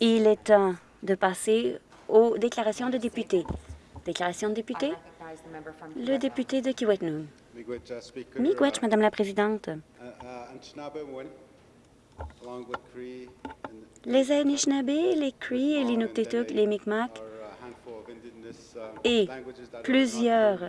Il est temps de passer aux déclarations de députés. Déclaration de député. Le député de Kiwetinoong. Miigwech, Madame la Présidente. Les Anishinaabe, les Cree et les Inuktitut, les Mi'kmaq et plusieurs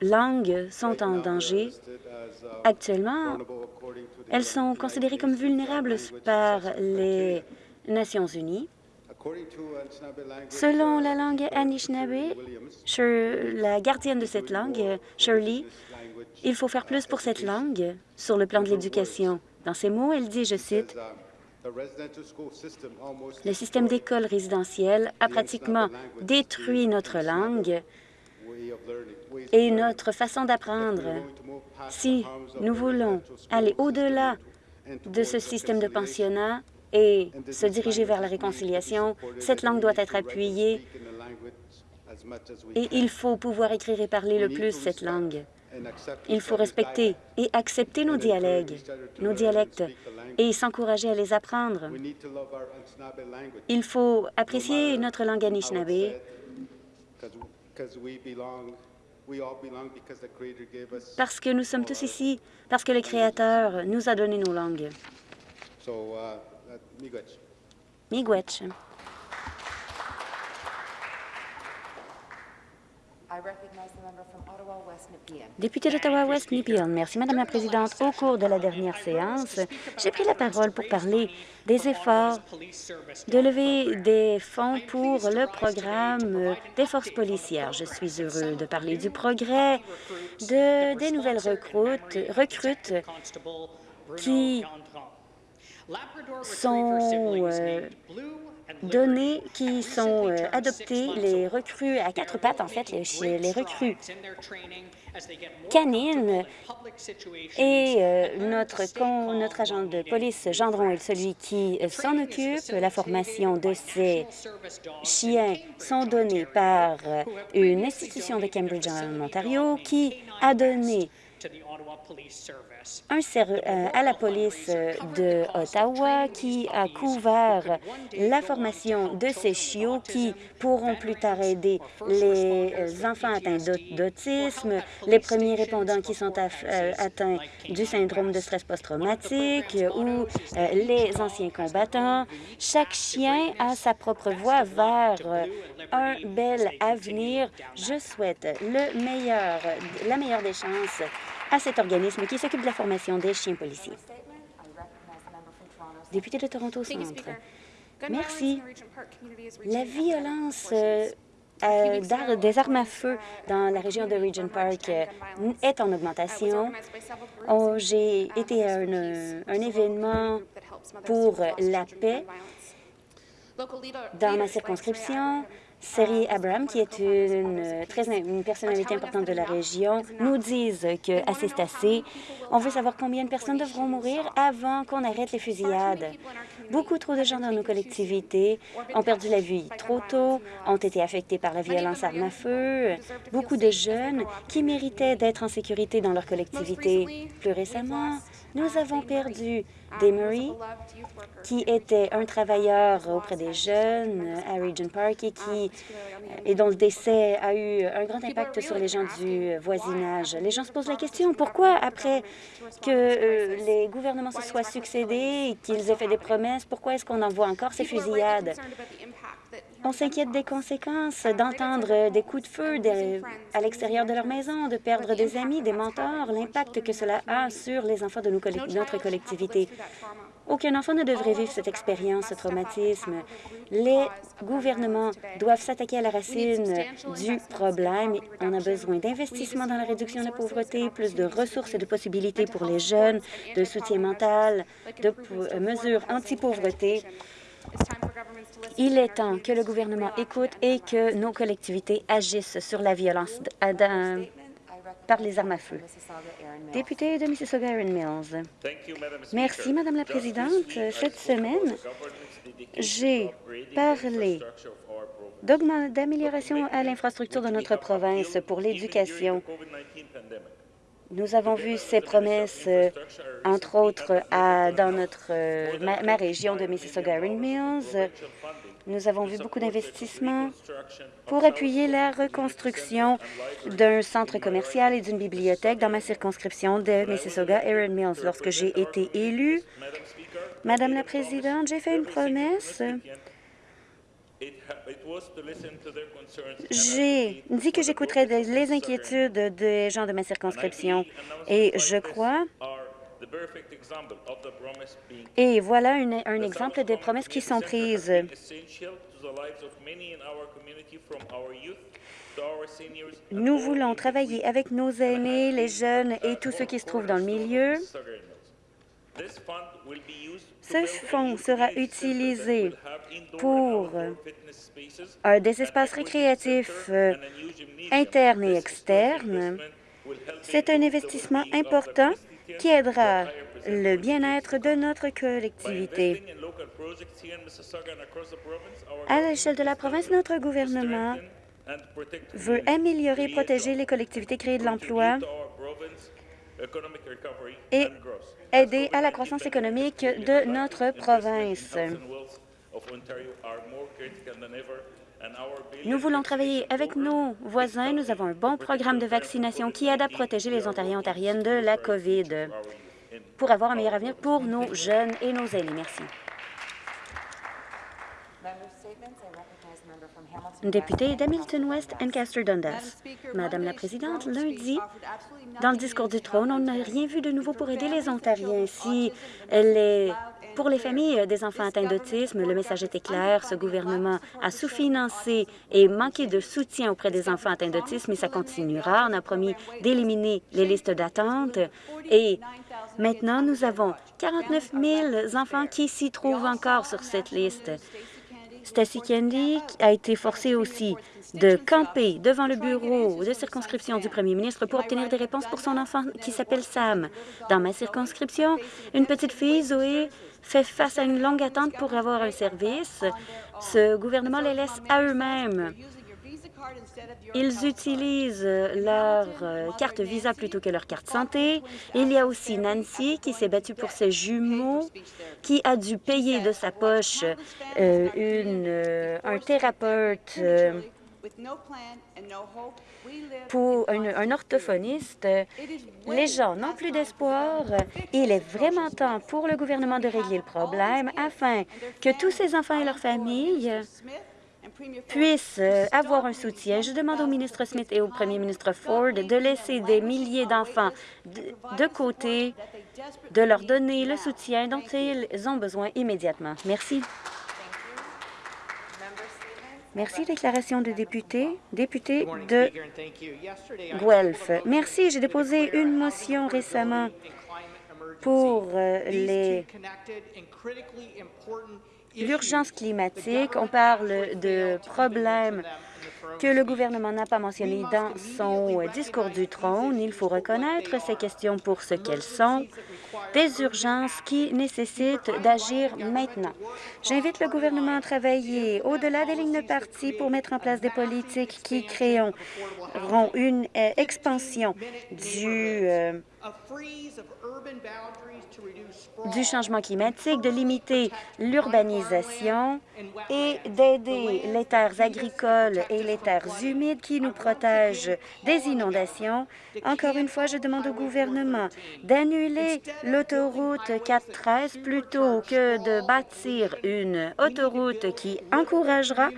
langues sont en danger. Actuellement, elles sont considérées comme vulnérables par les Nations unies. Selon la langue Anishinaabe, la gardienne de cette langue, Shirley, il faut faire plus pour cette langue sur le plan de l'éducation. Dans ces mots, elle dit, je cite, le système d'école résidentielle a pratiquement détruit notre langue et notre façon d'apprendre. Si nous voulons aller au-delà de ce système de pensionnat et se diriger vers la réconciliation, cette langue doit être appuyée et il faut pouvoir écrire et parler le plus cette langue. Il faut respecter et accepter nos dialectes, nos dialectes et s'encourager à les apprendre. Il faut apprécier notre langue Anishinaabe parce que nous sommes tous ici, parce que le Créateur nous a donné nos langues. Miigwech. Député d'Ottawa-West Nepean, merci Madame la Présidente. Au cours de la dernière séance, j'ai pris la parole pour parler des efforts de lever des fonds pour le programme des forces policières. Je suis heureux de parler du progrès de, des nouvelles recrutes, recrutes qui sont euh, données qui sont euh, adoptées, les recrues à quatre pattes, en fait, les, les recrues canines et euh, notre, notre agent de police, Gendron, est celui qui euh, s'en occupe. La formation de ces chiens sont données par une institution de Cambridge en Ontario qui a donné un euh, à la police de Ottawa qui a couvert la formation de ces chiots qui pourront plus tard aider les enfants atteints d'autisme, les premiers répondants qui sont euh, atteints du syndrome de stress post-traumatique ou euh, les anciens combattants. Chaque chien a sa propre voie vers un bel avenir. Je souhaite le meilleur, la meilleure des chances à cet organisme qui s'occupe de la formation des chiens policiers. Député de Toronto Centre. Merci. La violence euh, euh, des armes à feu dans la région de Regent Park euh, est en augmentation. Oh, j'ai été à un, un événement pour la paix dans ma circonscription. Seri Abraham, qui est une, très, une personnalité importante de la région, nous disent que assez c'est assez. On veut savoir combien de personnes devront mourir avant qu'on arrête les fusillades. Beaucoup trop de gens dans nos collectivités ont perdu la vie trop tôt, ont été affectés par la violence arme à feu. Beaucoup de jeunes qui méritaient d'être en sécurité dans leur collectivité. Plus récemment, nous avons perdu Demery, qui était un travailleur auprès des jeunes à Regent Park et, qui, et dont le décès a eu un grand impact sur les gens du voisinage. Les gens se posent la question, pourquoi après que euh, les gouvernements se soient succédés qu'ils aient fait des promesses, pourquoi est-ce qu'on envoie encore ces fusillades? On s'inquiète des conséquences d'entendre des coups de feu à l'extérieur de leur maison, de perdre des amis, des mentors, l'impact que cela a sur les enfants de notre collectivité. Aucun enfant ne devrait vivre cette expérience, ce traumatisme. Les gouvernements doivent s'attaquer à la racine du problème. On a besoin d'investissements dans la réduction de la pauvreté, plus de ressources et de possibilités pour les jeunes, de soutien mental, de mesures anti-pauvreté. Il est temps que le gouvernement écoute et que nos collectivités agissent sur la violence par les armes à feu. Député de Mississauga, Erin Mills. Merci, Madame la Présidente. Cette semaine, j'ai parlé d'amélioration à l'infrastructure de notre province pour l'éducation Nous avons vu ces promesses, euh, entre autres, à, dans notre, euh, ma, région de Mississauga Erin Mills. Nous avons vu beaucoup d'investissements pour appuyer la reconstruction d'un centre commercial et d'une bibliothèque dans ma circonscription de Mississauga Erin Mills. Lorsque j'ai été élue, Madame la Présidente, j'ai fait une promesse j'ai dit que j'écouterais les inquiétudes des gens de ma circonscription. Et je crois et voilà une, un exemple des promesses qui sont prises. Nous voulons travailler avec nos aînés, les jeunes et tous ceux qui se trouvent dans le milieu ce fonds sera utilisé pour des espaces récréatifs euh, internes et externes. C'est un investissement important qui aidera le bien-être de notre collectivité. À l'échelle de la province, notre gouvernement veut améliorer et protéger les collectivités, créer de l'emploi et aider à la croissance économique de notre province. Nous voulons travailler avec nos voisins. Nous avons un bon programme de vaccination qui aide à protéger les Ontariens et Ontariennes de la COVID pour avoir un meilleur avenir pour nos jeunes et nos aînés. Merci. Député d'Hamilton West, Ancaster Dundas. Madame la Présidente, lundi, dans le discours du trône, on n'a rien vu de nouveau pour aider les Ontariens. Si les, pour les familles des enfants atteints d'autisme, le message était clair. Ce gouvernement a sous-financé et manqué de soutien auprès des enfants atteints d'autisme et ça continuera. On a promis d'éliminer les listes d'attente et maintenant, nous avons 49 000 enfants qui s'y trouvent encore sur cette liste. Stacy Kendi a été forcée aussi de camper devant le bureau de circonscription du premier ministre pour obtenir des réponses pour son enfant qui s'appelle Sam. Dans ma circonscription, une petite fille, Zoé, fait face à une longue attente pour avoir un service. Ce gouvernement les laisse à eux-mêmes. Ils utilisent leur euh, carte Visa plutôt que leur carte santé. Il y a aussi Nancy qui s'est battue pour ses jumeaux, qui a dû payer de sa poche euh, euh, un thérapeute pour un, un, orthophoniste. Les gens n'ont plus d'espoir. Il est vraiment temps pour le gouvernement de régler le problème afin que tous ces enfants et leurs familles puissent euh, avoir un soutien. Je demande au ministre Smith et au premier ministre Ford de laisser des milliers d'enfants de, côté, de leur donner le soutien dont ils ont besoin immédiatement. Merci. Merci. Déclaration de député. Député de Guelph. Merci. J'ai déposé une motion récemment pour euh, les l'urgence climatique, on parle de problèmes que le gouvernement n'a pas mentionnés dans son discours du trône. Il faut reconnaître ces questions pour ce qu'elles sont, des urgences qui nécessitent d'agir maintenant. J'invite le gouvernement à travailler au-delà des lignes de parti pour mettre en place des politiques qui créeront une euh, expansion du... Du changement climatique, de limiter l'urbanisation et d'aider les terres agricoles et les terres humides qui nous protègent des inondations. Encore une fois, je demande au gouvernement d'annuler l'autoroute 413 plutôt que de bâtir une autoroute qui encouragera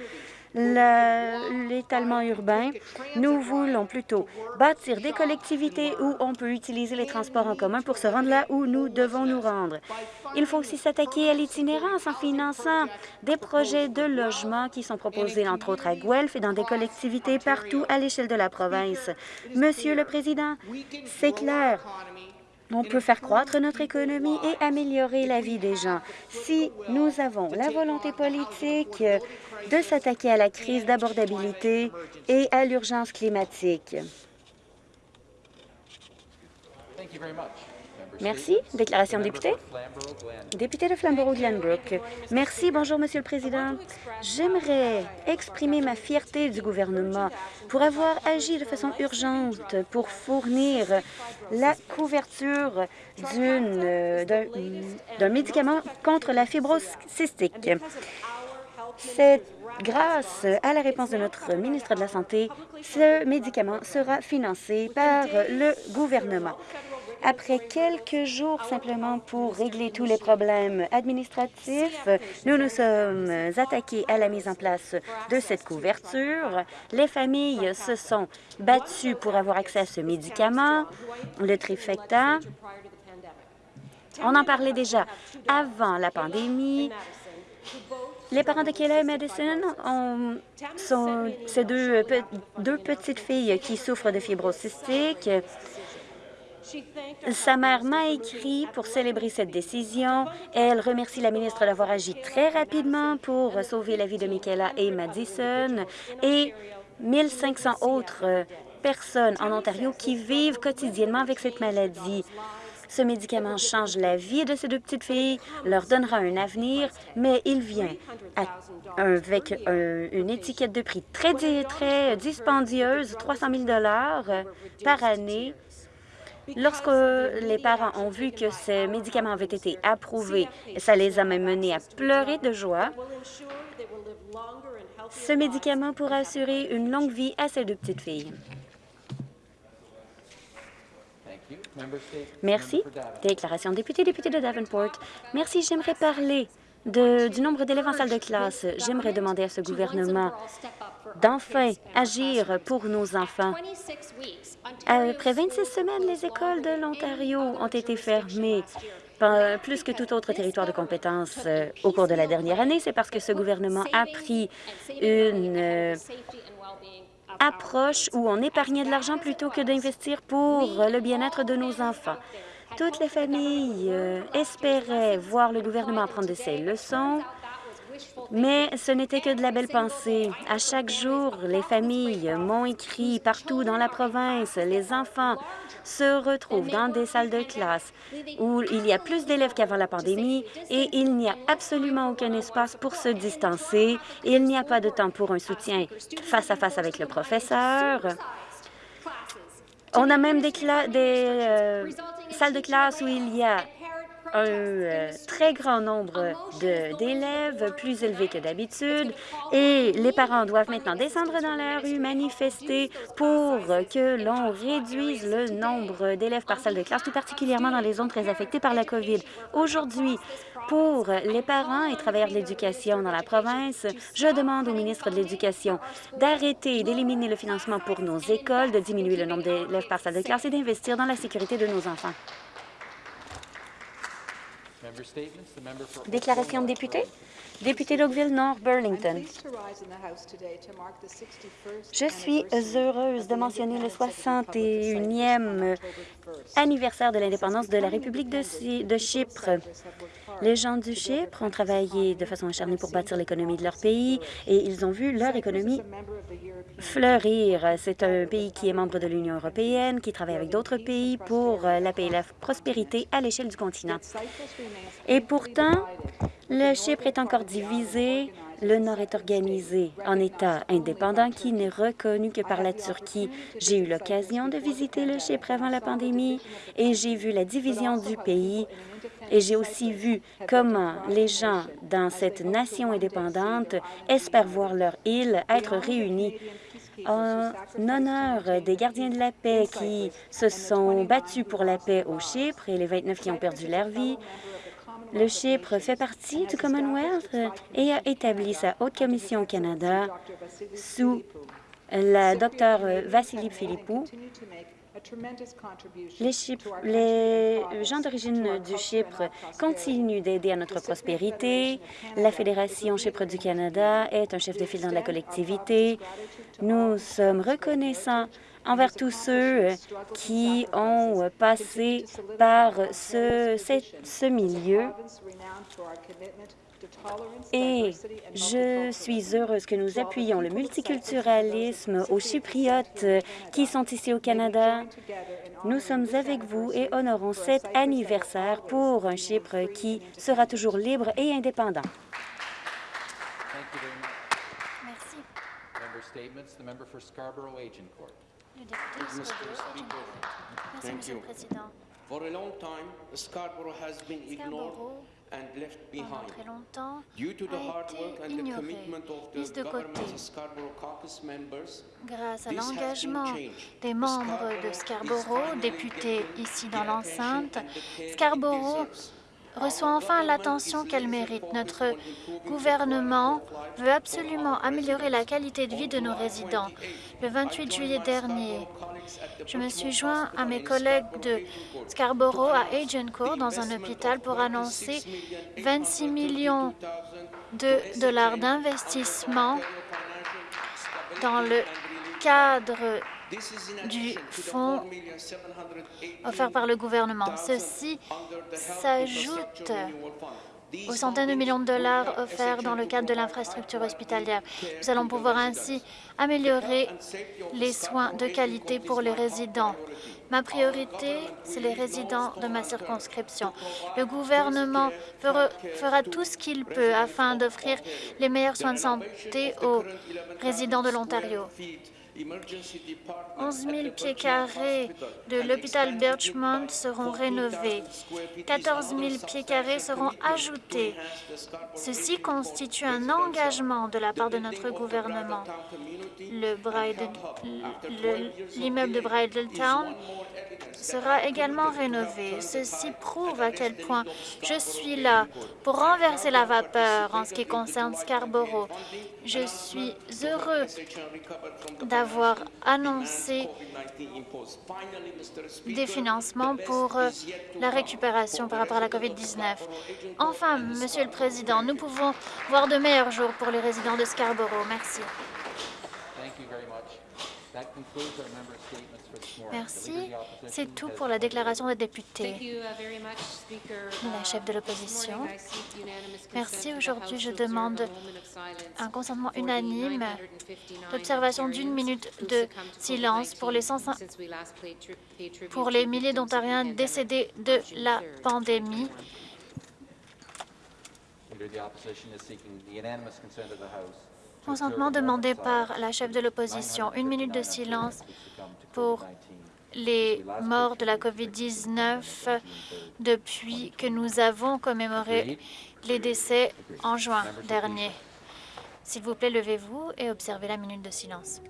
l'étalement urbain. Nous voulons plutôt bâtir des collectivités où on peut utiliser les transports en commun pour se rendre là où nous devons nous rendre. Il faut aussi s'attaquer à l'itinérance en finançant des projets de logement qui sont proposés, entre autres, à Guelph et dans des collectivités partout à l'échelle de la province. Monsieur le Président, c'est clair, on peut faire croître notre économie et améliorer la vie des gens. Si nous avons la volonté politique de s'attaquer à la crise d'abordabilité et à l'urgence climatique. Merci. Déclaration de député. Député de Flamborough-Glenbrook. Merci. Bonjour, Monsieur le Président. J'aimerais exprimer ma fierté du gouvernement pour avoir agi de façon urgente pour fournir la couverture d'un médicament contre la fibrose cystique. C'est grâce à la réponse de notre ministre de la Santé, ce médicament sera financé par le gouvernement. Après quelques jours simplement pour régler tous les problèmes administratifs, nous nous sommes attaqués à la mise en place de cette couverture. Les familles se sont battues pour avoir accès à ce médicament, le trifecta. On en parlait déjà avant la pandémie. Les parents de Kelly Madison ont, sont ces deux, deux petites filles qui souffrent de fibrose cystique. Sa mère m'a écrit pour célébrer cette décision. Elle remercie la ministre d'avoir agi très rapidement pour sauver la vie de Michaela et Madison et 1500 autres personnes en Ontario qui vivent quotidiennement avec cette maladie. Ce médicament change la vie de ces deux petites filles, leur donnera un avenir, mais il vient avec une étiquette de prix très, très dispendieuse, 300 000 par année, Lorsque les parents ont vu que ces médicaments avaient été approuvés, ça les a même menés à pleurer de joie. Ce médicament pourra assurer une longue vie à ces deux petites filles. Merci. Déclaration député, député de Davenport. Merci. J'aimerais parler du nombre d'élèves en salle de classe. J'aimerais demander à ce gouvernement d'enfin agir pour nos enfants. Après 26 semaines, les écoles de l'Ontario ont été fermées plus que tout autre territoire de compétence euh, au cours de la dernière année. C'est parce que ce gouvernement a pris une euh, approche où on épargnait de l'argent plutôt que d'investir pour le bien-être de nos enfants. Toutes les familles euh, espéraient voir le gouvernement prendre de ces leçons mais ce n'était que de la belle pensée. À chaque jour, les familles m'ont écrit partout dans la province. Les enfants se retrouvent dans des salles de classe où il y a plus d'élèves qu'avant la pandémie et il n'y a absolument aucun espace pour se distancer. Il n'y a pas de temps pour un soutien face à face avec le professeur. On a même des, des euh, salles de classe où il y a un euh, très grand nombre d'élèves, plus élevé que d'habitude, et les parents doivent maintenant descendre dans la rue, manifester pour que l'on réduise le nombre d'élèves par salle de classe, tout particulièrement dans les zones très affectées par la COVID. Aujourd'hui, pour les parents et travailleurs de l'éducation dans la province, je demande au ministre de l'Éducation d'arrêter et d'éliminer le financement pour nos écoles, de diminuer le nombre d'élèves par salle de classe et d'investir dans la sécurité de nos enfants. Déclaration de député. Député d'Oakville-Nord, Burlington. Je suis heureuse de mentionner le 61e anniversaire de l'indépendance de la République de, Chypre. Les gens du Chypre ont travaillé de façon acharnée pour bâtir l'économie de leur pays et ils ont vu leur économie fleurir. C'est un pays qui est membre de l'Union européenne, qui travaille avec d'autres pays pour la paix et la prospérité à l'échelle du continent. Et pourtant, le Chypre est encore divisé. Le Nord est organisé en État indépendant qui n'est reconnu que par la Turquie. J'ai eu l'occasion de visiter le Chypre avant la pandémie et j'ai vu la division du pays et j'ai aussi vu comment les gens dans cette nation indépendante espèrent voir leur île être réunie en honneur des gardiens de la paix qui se sont battus pour la paix au Chypre et les 29 qui ont perdu leur vie. Le Chypre fait partie du Commonwealth et a établi sa haute commission au Canada sous la Dr Vassili Philippou les, gens d'origine du Chypre continuent d'aider à notre prospérité. La Fédération Chypre du Canada est un chef de file dans la collectivité. Nous sommes reconnaissants envers tous ceux qui ont passé par ce, ce milieu Et je suis heureuse que nous appuyions le multiculturalisme aux Chypriotes qui sont ici au Canada. Nous sommes avec vous et honorons cet anniversaire pour un Chypre qui sera toujours libre et indépendant. Merci. Le député Scarborough Agincourt. Merci, Thank Monsieur you. le Président. Scarborough pendant très longtemps, a été mise de côté. Grâce à l'engagement des membres de Scarborough, députés ici dans l'enceinte, Scarborough reçoit enfin l'attention qu'elle mérite. Notre gouvernement veut absolument améliorer la qualité de vie de nos résidents. Le 28 juillet dernier, je me suis joint à mes collègues de Scarborough à Agincourt dans un hôpital pour annoncer 26 millions de dollars d'investissement dans le cadre du fonds 4,708 offert par le gouvernement. Ceci s'ajoute aux centaines de millions de dollars offerts dans le cadre de l'infrastructure hospitalière. Nous allons pouvoir ainsi améliorer les soins de qualité pour les résidents. Ma priorité, c'est les résidents de ma circonscription. Le gouvernement fera tout ce qu'il peut afin d'offrir les meilleurs soins de santé aux résidents de l'Ontario. 11 000 pieds carrés de l'hôpital Birchmont seront rénovés. 14 000 pieds carrés seront ajoutés. Ceci constitue un engagement de la part de notre gouvernement. L'immeuble de Bridletown sera également rénové. Ceci prouve à quel point je suis là pour renverser la vapeur en ce qui concerne Scarborough. Je suis heureux d'avoir annoncé des financements pour euh, la récupération par rapport à la COVID-19. Enfin, Monsieur le Président, nous pouvons voir de meilleurs jours pour les résidents de Scarborough. Merci. Merci. C'est tout pour la déclaration des députés. Thank you uh. La chef de l'opposition. Merci. Aujourd'hui, je demande un consentement for the unanime 959 d'observation d'une Ontarians minute who de silence pour les 105 since we last paid tri- paid tribute pour les the milliers d'Ontariens pandemic décédés de la 3rd, pandémie. 2021. Leader of the Opposition is seeking the unanimous consent of the House. Consentement demandé par la chef de l'opposition. Une minute de 959 silence pour COVID-19. les morts de la COVID-19 depuis que nous avons commémoré les décès en juin dernier. S'il vous plaît, levez-vous et observez la minute de silence.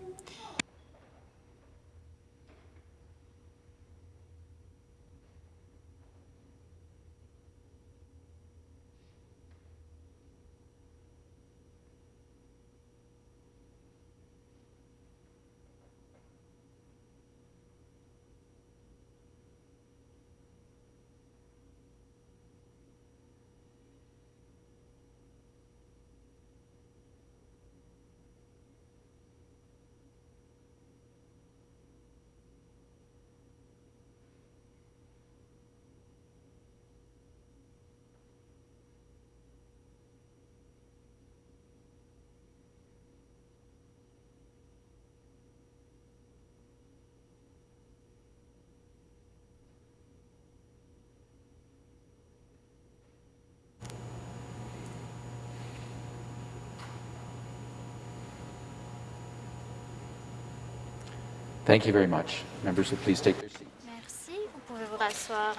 Thank you very much. Members will please take their seats. Merci. Vous pouvez vous rasseoir.